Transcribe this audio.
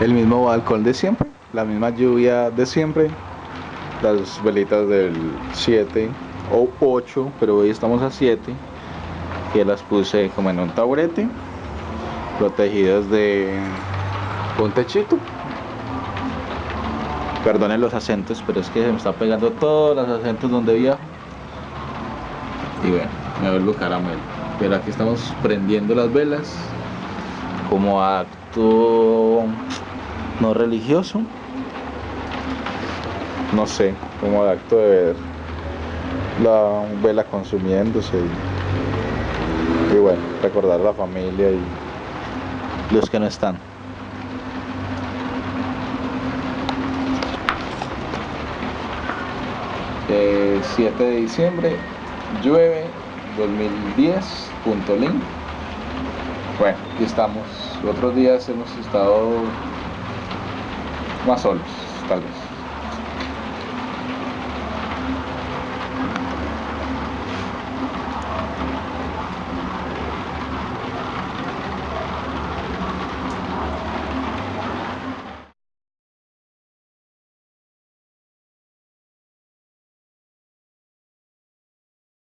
el mismo balcón de siempre, la misma lluvia de siempre, las velitas del 7 o 8, pero hoy estamos a 7, que las puse como en un taburete, protegidas de un techito. Perdonen los acentos, pero es que se me está pegando todos los acentos donde viajo. Y bueno, me vuelvo caramelo. Pero aquí estamos prendiendo las velas como acto no religioso. No sé como acto de ver la vela consumiéndose y, bueno recordar a la familia y los que no están. Eh, 7 de diciembre llueve 2010.link bueno, aquí estamos. Otros días hemos estado más solos, tal vez.